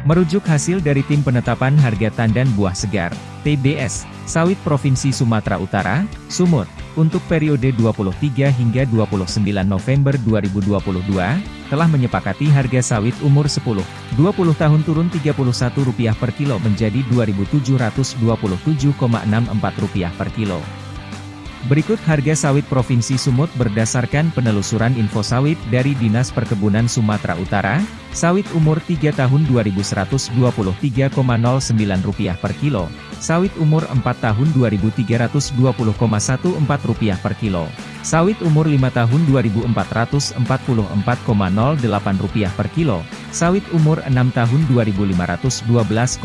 Merujuk hasil dari Tim Penetapan Harga Tandan Buah Segar, TBS, Sawit Provinsi Sumatera Utara, Sumut, untuk periode 23 hingga 29 November 2022, telah menyepakati harga sawit umur 10, 20 tahun turun Rp31 per kilo menjadi Rp2.727,64 per kilo. Berikut harga sawit Provinsi Sumut berdasarkan penelusuran info sawit dari Dinas Perkebunan Sumatera Utara, sawit umur 3 tahun Rp2.123,09 per kilo, sawit umur 4 tahun Rp2.320,14 per kilo, sawit umur 5 tahun Rp2.444,08 per kilo, sawit umur 6 tahun Rp2.512,55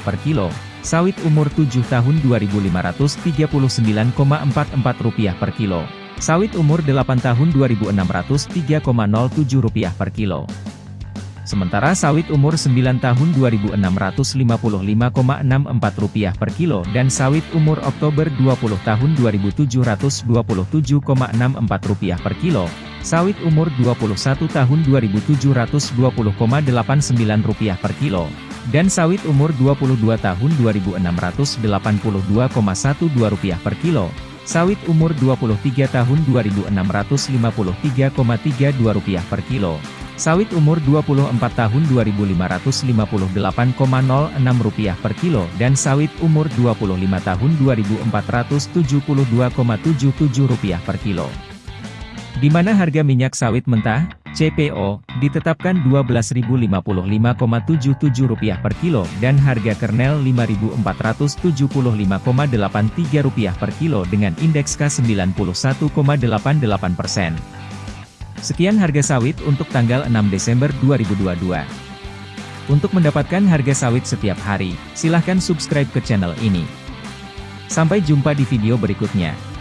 per kilo, Sawit umur 7 tahun Rp2.539,44 per kilo. Sawit umur 8 tahun Rp2.603,07 per kilo. Sementara sawit umur 9 tahun Rp2.655,64 per kilo dan sawit umur Oktober 20 tahun Rp2.727,64 per kilo, sawit umur 21 tahun Rp2.720,89 per kilo, dan sawit umur 22 tahun Rp2.682,12 per kilo, sawit umur 23 tahun Rp2.653,32 per kilo, sawit umur 24 tahun Rp2.558,06 per kilo dan sawit umur 25 tahun Rp2.472,77 per kilo. Di mana harga minyak sawit mentah, CPO, ditetapkan Rp12.055,77 per kilo dan harga kernel Rp5.475,83 per kilo dengan indeks K91,88%. Sekian harga sawit untuk tanggal 6 Desember 2022. Untuk mendapatkan harga sawit setiap hari, silahkan subscribe ke channel ini. Sampai jumpa di video berikutnya.